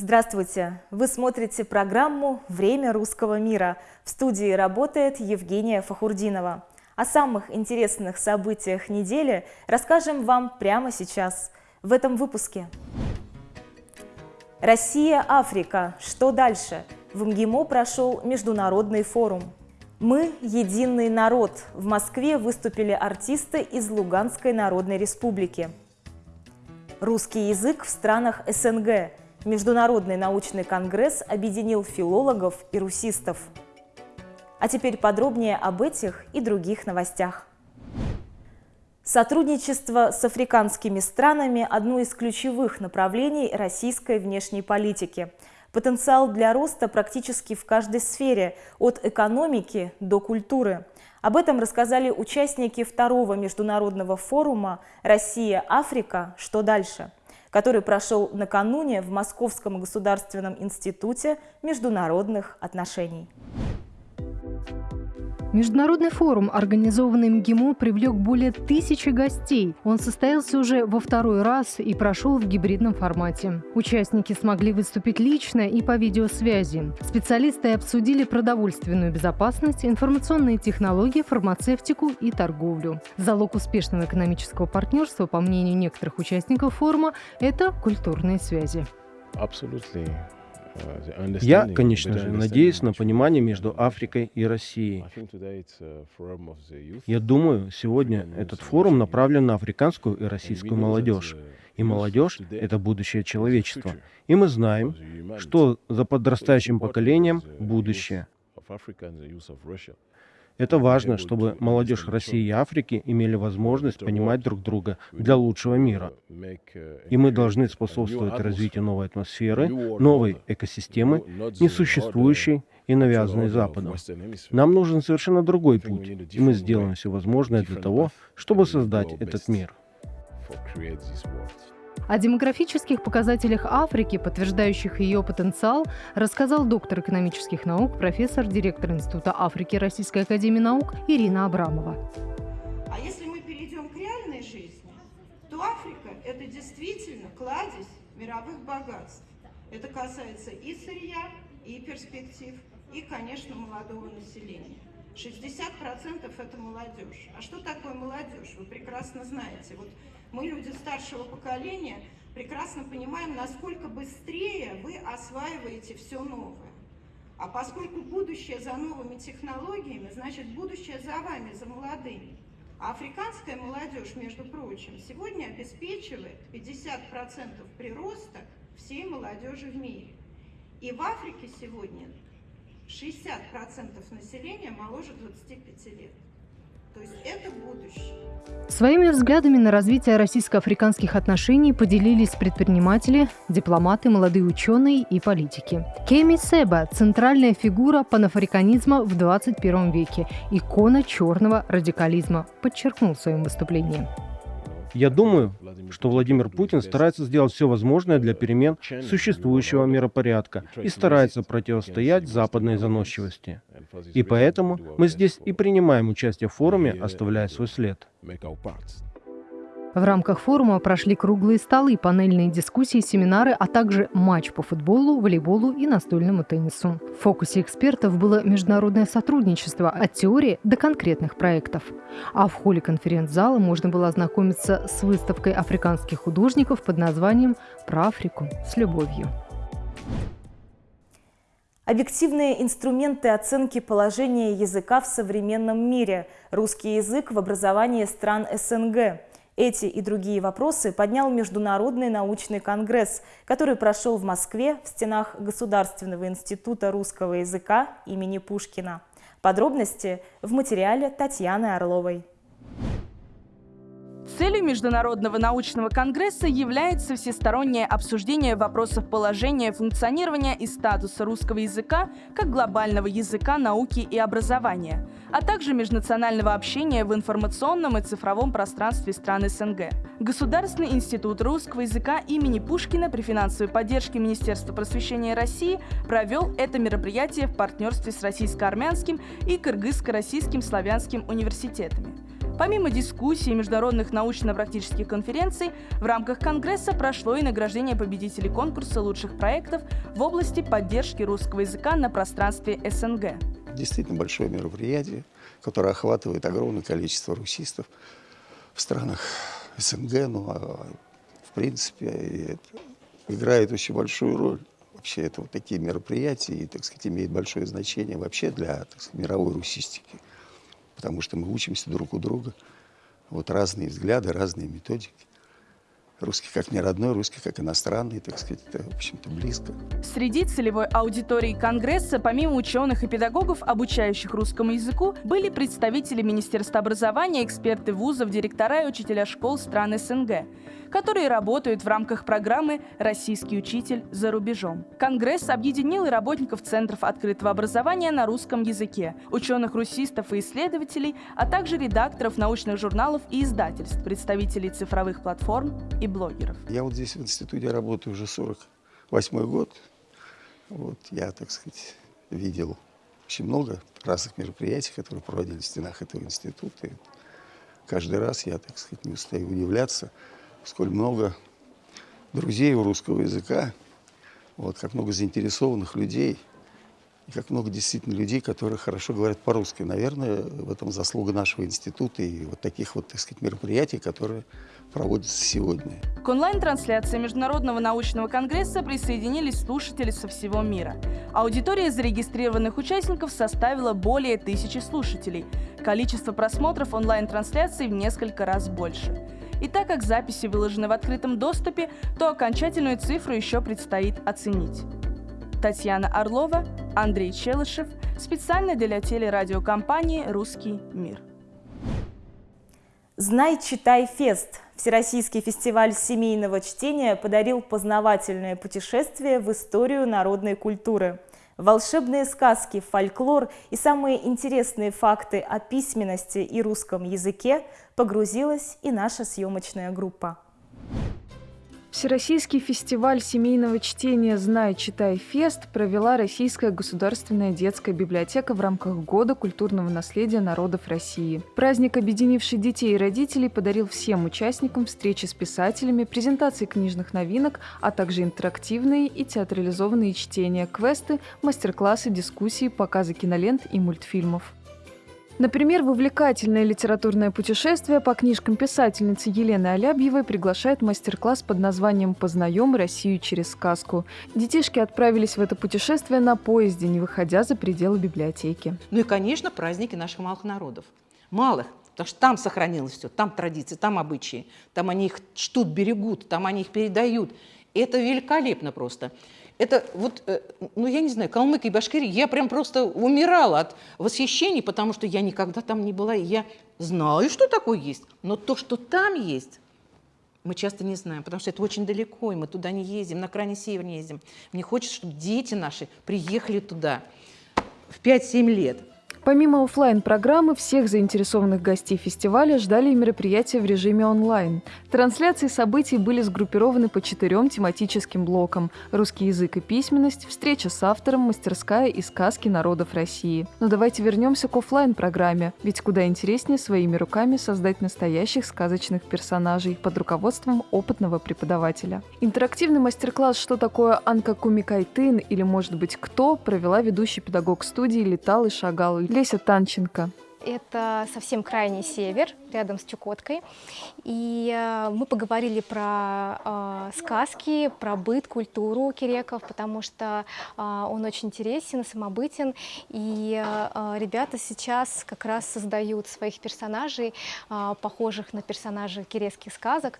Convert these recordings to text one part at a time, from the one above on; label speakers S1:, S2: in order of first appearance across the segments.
S1: Здравствуйте! Вы смотрите программу «Время русского мира». В студии работает Евгения Фахурдинова. О самых интересных событиях недели расскажем вам прямо сейчас, в этом выпуске. Россия-Африка. Что дальше? В МГИМО прошел международный форум. Мы – единый народ. В Москве выступили артисты из Луганской Народной Республики. Русский язык в странах СНГ. Международный научный конгресс объединил филологов и русистов. А теперь подробнее об этих и других новостях. Сотрудничество с африканскими странами – одно из ключевых направлений российской внешней политики – Потенциал для роста практически в каждой сфере, от экономики до культуры. Об этом рассказали участники второго международного форума «Россия-Африка. Что дальше?», который прошел накануне в Московском государственном институте международных отношений.
S2: Международный форум, организованный МГИМО, привлек более тысячи гостей. Он состоялся уже во второй раз и прошел в гибридном формате. Участники смогли выступить лично и по видеосвязи. Специалисты обсудили продовольственную безопасность, информационные технологии, фармацевтику и торговлю. Залог успешного экономического партнерства, по мнению некоторых участников форума, это культурные связи.
S3: Абсолютно.
S4: Я, конечно же, надеюсь на понимание между Африкой и Россией. Я думаю, сегодня этот форум направлен на африканскую и российскую молодежь. И молодежь — это будущее человечества. И мы знаем, что за подрастающим поколением будущее. Это важно, чтобы молодежь России и Африки имели возможность понимать друг друга для лучшего мира. И мы должны способствовать развитию новой атмосферы, новой экосистемы, несуществующей и навязанной Западом. Нам нужен совершенно другой путь, и мы сделаем все возможное для того, чтобы создать этот мир.
S2: О демографических показателях Африки, подтверждающих ее потенциал, рассказал доктор экономических наук, профессор, директор Института Африки Российской Академии Наук Ирина Абрамова.
S5: А если мы перейдем к реальной жизни, то Африка – это действительно кладезь мировых богатств. Это касается и сырья, и перспектив, и, конечно, молодого населения. 60% это молодежь. А что такое молодежь? Вы прекрасно знаете. Вот мы, люди старшего поколения, прекрасно понимаем, насколько быстрее вы осваиваете все новое. А поскольку будущее за новыми технологиями, значит будущее за вами, за молодыми. А африканская молодежь, между прочим, сегодня обеспечивает 50% прироста всей молодежи в мире. И в Африке сегодня 60% населения моложе 25 лет. То есть это будущее.
S2: Своими взглядами на развитие российско-африканских отношений поделились предприниматели, дипломаты, молодые ученые и политики. Кеми Себа – центральная фигура панафриканизма в 21 веке, икона черного радикализма, подчеркнул в своем выступлении.
S4: Я думаю, что Владимир Путин старается сделать все возможное для перемен существующего миропорядка и старается противостоять западной заносчивости. И поэтому мы здесь и принимаем участие в форуме, оставляя свой след.
S2: В рамках форума прошли круглые столы, панельные дискуссии, семинары, а также матч по футболу, волейболу и настольному теннису. В фокусе экспертов было международное сотрудничество от теории до конкретных проектов. А в холле конференц-зала можно было ознакомиться с выставкой африканских художников под названием «Про Африку с любовью».
S1: Объективные инструменты оценки положения языка в современном мире. Русский язык в образовании стран СНГ. Эти и другие вопросы поднял Международный научный конгресс, который прошел в Москве в стенах Государственного института русского языка имени Пушкина. Подробности в материале Татьяны Орловой.
S6: Целью Международного научного конгресса является всестороннее обсуждение вопросов положения, функционирования и статуса русского языка как глобального языка науки и образования, а также межнационального общения в информационном и цифровом пространстве стран СНГ. Государственный институт русского языка имени Пушкина при финансовой поддержке Министерства просвещения России провел это мероприятие в партнерстве с российско-армянским и кыргызско-российским славянским университетами. Помимо дискуссий и международных научно-практических конференций, в рамках Конгресса прошло и награждение победителей конкурса лучших проектов в области поддержки русского языка на пространстве СНГ.
S7: Действительно большое мероприятие, которое охватывает огромное количество русистов в странах СНГ, ну, а, в принципе, играет очень большую роль. Вообще это вот такие мероприятия, и, так сказать, имеет большое значение вообще для так сказать, мировой русистики потому что мы учимся друг у друга. Вот разные взгляды, разные методики. Русский как не родной, русский как иностранный, так сказать, это, в общем-то, близко.
S6: Среди целевой аудитории Конгресса, помимо ученых и педагогов, обучающих русскому языку, были представители Министерства образования, эксперты вузов, директора и учителя школ стран СНГ которые работают в рамках программы «Российский учитель за рубежом». Конгресс объединил и работников Центров открытого образования на русском языке, ученых-русистов и исследователей, а также редакторов научных журналов и издательств, представителей цифровых платформ и блогеров.
S7: Я вот здесь в институте работаю уже 48 год. Вот я, так сказать, видел очень много разных мероприятий, которые проводились в стенах этого института. И каждый раз я, так сказать, не устаю удивляться, сколь много друзей у русского языка, вот, как много заинтересованных людей, и как много действительно людей, которые хорошо говорят по-русски. Наверное, в этом заслуга нашего института и вот таких вот, так сказать, мероприятий, которые проводятся сегодня.
S6: К онлайн-трансляции Международного научного конгресса присоединились слушатели со всего мира. Аудитория зарегистрированных участников составила более тысячи слушателей. Количество просмотров онлайн-трансляций в несколько раз больше. И так как записи выложены в открытом доступе, то окончательную цифру еще предстоит оценить. Татьяна Орлова, Андрей Челышев, специально для телерадиокомпании «Русский мир».
S1: «Знай, читай, фест» Всероссийский фестиваль семейного чтения подарил познавательное путешествие в историю народной культуры – Волшебные сказки, фольклор и самые интересные факты о письменности и русском языке погрузилась и наша съемочная группа.
S8: Всероссийский фестиваль семейного чтения «Знай, читай, фест» провела Российская государственная детская библиотека в рамках Года культурного наследия народов России. Праздник, объединивший детей и родителей, подарил всем участникам встречи с писателями, презентации книжных новинок, а также интерактивные и театрализованные чтения, квесты, мастер-классы, дискуссии, показы кинолент и мультфильмов. Например, в увлекательное литературное путешествие по книжкам писательницы Елены Алябьевой приглашает мастер-класс под названием «Познаем Россию через сказку». Детишки отправились в это путешествие на поезде, не выходя за пределы библиотеки.
S9: Ну и, конечно, праздники наших малых народов. Малых, потому что там сохранилось все, там традиции, там обычаи, там они их чтут, берегут, там они их передают. Это великолепно просто. Это вот, э, ну я не знаю, Калмык и Башкирия, я прям просто умирала от восхищений, потому что я никогда там не была, и я знаю, что такое есть, но то, что там есть, мы часто не знаем, потому что это очень далеко, и мы туда не ездим, на крайний север не ездим. Мне хочется, чтобы дети наши приехали туда в 5-7 лет,
S8: Помимо офлайн программы всех заинтересованных гостей фестиваля ждали мероприятия в режиме онлайн. Трансляции событий были сгруппированы по четырем тематическим блокам – русский язык и письменность, встреча с автором, мастерская и сказки народов России. Но давайте вернемся к офлайн программе ведь куда интереснее своими руками создать настоящих сказочных персонажей под руководством опытного преподавателя. Интерактивный мастер-класс «Что такое Анка Кумикайтын» или, может быть, «Кто» провела ведущий педагог студии «Летал и шагал» Леся Танченко.
S10: Это совсем крайний север, рядом с Чукоткой. И э, мы поговорили про э, сказки, про быт, культуру киреков, потому что э, он очень интересен, самобытен. И ребята сейчас как раз создают своих персонажей, похожих на персонажей кирекских сказок.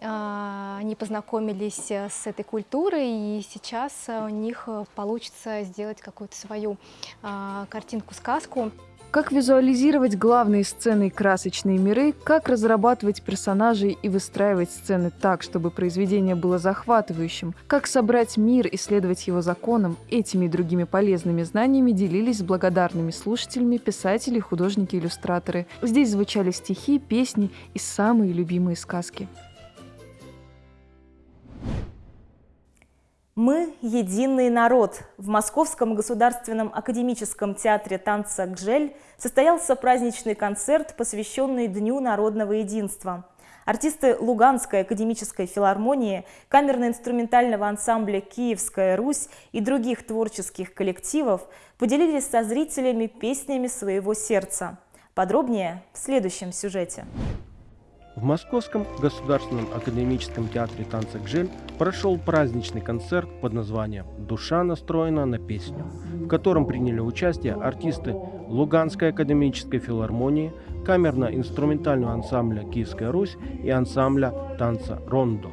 S10: Они познакомились с этой культурой, и сейчас у них получится сделать какую-то свою картинку-сказку.
S8: Как визуализировать главные сцены и красочные миры, как разрабатывать персонажей и выстраивать сцены так, чтобы произведение было захватывающим, как собрать мир и следовать его законам, этими и другими полезными знаниями делились с благодарными слушателями писатели, художники, иллюстраторы. Здесь звучали стихи, песни и самые любимые сказки.
S1: Мы – единый народ. В Московском государственном академическом театре танца «Гжель» состоялся праздничный концерт, посвященный Дню народного единства. Артисты Луганской академической филармонии, камерно-инструментального ансамбля «Киевская Русь» и других творческих коллективов поделились со зрителями песнями своего сердца. Подробнее в следующем сюжете.
S4: В Московском государственном академическом театре танца «Гжель» прошел праздничный концерт под названием «Душа настроена на песню», в котором приняли участие артисты Луганской академической филармонии, камерно-инструментального ансамбля «Киевская Русь» и ансамбля танца «Рондо».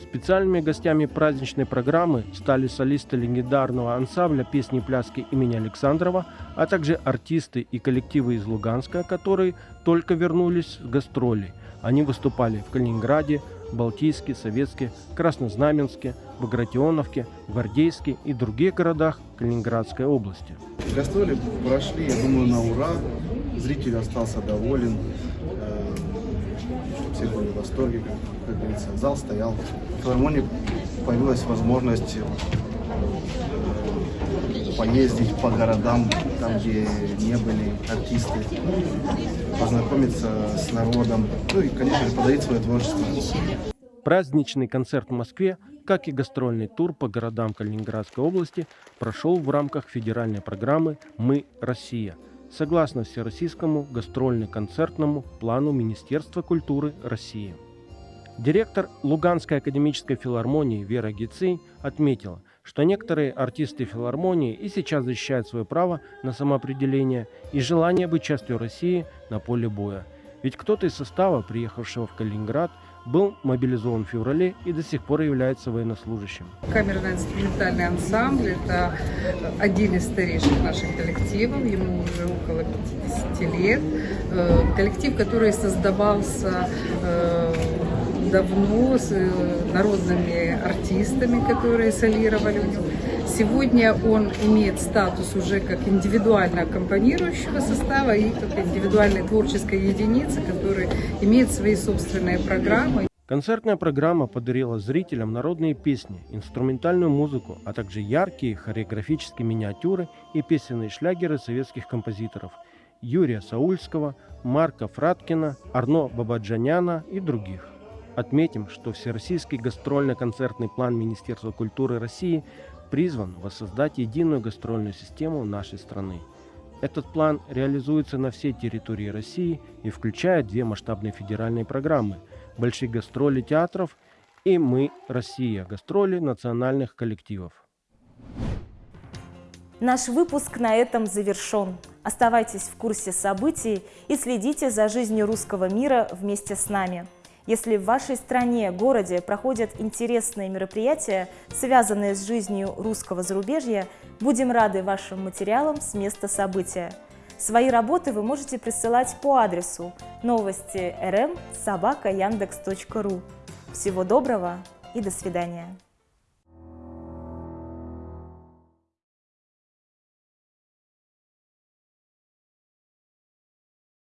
S4: Специальными гостями праздничной программы стали солисты легендарного ансамбля песни и пляски имени Александрова, а также артисты и коллективы из Луганска, которые только вернулись с гастролей – они выступали в Калининграде, Балтийске, Советске, Краснознаменске, Багратионовке, Гвардейске и других городах Калининградской области.
S11: Гастроли прошли, я думаю, на ура. Зритель остался доволен. Э, все были в восторге, как, говорится. Зал стоял. В филармонии появилась возможность поездить по городам, там, где не были артисты, познакомиться с народом, ну и, конечно же, подарить свое творчество.
S4: Праздничный концерт в Москве, как и гастрольный тур по городам Калининградской области, прошел в рамках федеральной программы «Мы – Россия», согласно Всероссийскому гастрольно-концертному плану Министерства культуры России. Директор Луганской академической филармонии Вера Гицей отметила – что некоторые артисты филармонии и сейчас защищают свое право на самоопределение и желание быть частью России на поле боя. Ведь кто-то из состава, приехавшего в Калининград, был мобилизован в феврале и до сих пор является военнослужащим.
S12: Камерно-инструментальный ансамбль – это один из старейших наших коллективов, ему уже около 50 лет. Э, коллектив, который создавался э, давно с э, народными артистами, которые солировали у него. Сегодня он имеет статус уже как индивидуально аккомпанирующего состава и как индивидуальной творческой единицы, который имеет свои собственные программы.
S4: Концертная программа подарила зрителям народные песни, инструментальную музыку, а также яркие хореографические миниатюры и песенные шлягеры советских композиторов Юрия Саульского, Марка Фраткина, Арно Бабаджаняна и других. Отметим, что Всероссийский гастрольно-концертный план Министерства культуры России призван воссоздать единую гастрольную систему нашей страны. Этот план реализуется на всей территории России и включает две масштабные федеральные программы – большие гастроли театров и «Мы, Россия» – гастроли национальных коллективов.
S1: Наш выпуск на этом завершен. Оставайтесь в курсе событий и следите за жизнью русского мира вместе с нами. Если в вашей стране, городе проходят интересные мероприятия, связанные с жизнью русского зарубежья, будем рады вашим материалам с места события. Свои работы вы можете присылать по адресу новости rm собака. Всего доброго и до свидания.